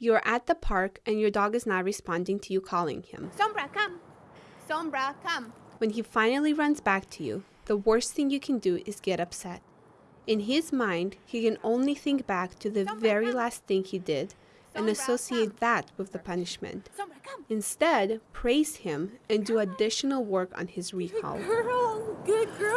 You're at the park and your dog is not responding to you calling him. Sombra, come. Sombra, come. When he finally runs back to you, the worst thing you can do is get upset. In his mind, he can only think back to the very last thing he did and associate that with the punishment. Sombra, come. Instead, praise him and do additional work on his recall. Good Girl, good girl.